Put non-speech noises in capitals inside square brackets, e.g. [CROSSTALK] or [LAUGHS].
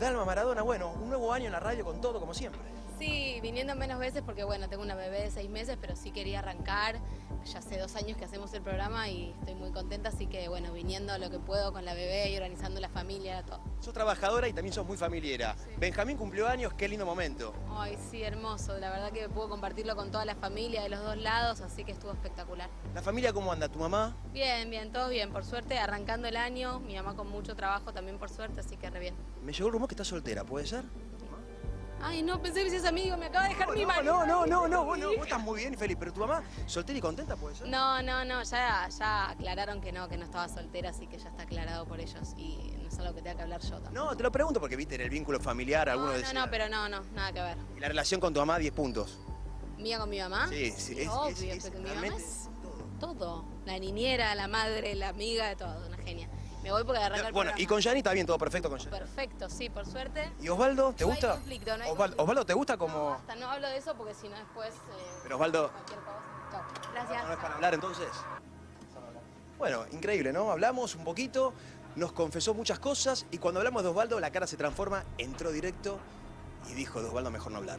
Dalma Maradona, bueno, un nuevo año en la radio con todo, como siempre. Sí, viniendo menos veces porque bueno, tengo una bebé de seis meses, pero sí quería arrancar. Ya hace dos años que hacemos el programa y estoy muy contenta, así que bueno, viniendo lo que puedo con la bebé y organizando la familia, todo. Sos trabajadora y también sos muy familiera. Sí. Benjamín cumplió años, qué lindo momento. Ay, sí, hermoso. La verdad que puedo compartirlo con toda la familia de los dos lados, así que estuvo espectacular. ¿La familia cómo anda? ¿Tu mamá? Bien, bien, todo bien, por suerte, arrancando el año, mi mamá con mucho trabajo también por suerte, así que re bien. Me llegó el rumor que estás soltera, ¿puede ser? Ay, no, pensé que seas amigo, me acaba de dejar mi no, marido. no, no, [LAUGHS] no, no, vos, no, vos estás muy bien y feliz, pero tu mamá, soltera y contenta, ¿puede ser? No, no, no, ya, ya aclararon que no, que no estaba soltera, así que ya está aclarado por ellos y no es algo que tenga que hablar yo tampoco. No, te lo pregunto porque viste en el vínculo familiar, algunos no, decían. no, no, pero no, no, nada que ver. Y la relación con tu mamá, 10 puntos. ¿Mía con mi mamá? Sí, sí, es, Obvio, es, es porque mi mamá es todo. todo. La niñera, la madre, la amiga, todo, una genia. Me voy porque arranca el Bueno, y con Yani está bien, todo perfecto con Yani. Perfecto, sí, por suerte. ¿Y Osvaldo, te No hay gusta? conflicto, no hay Osvaldo, conflicto. Osvaldo, ¿te gusta No, como...? basta, no hablo de eso porque si no después... eh, Pero Osvaldo, Cualquier cosa. Gracias. ¿no es para hablar entonces? Bueno, increíble, ¿no? Hablamos un poquito, nos confesó muchas cosas y cuando hablamos de Osvaldo la cara se transforma, entró directo y dijo de Osvaldo mejor no hablar.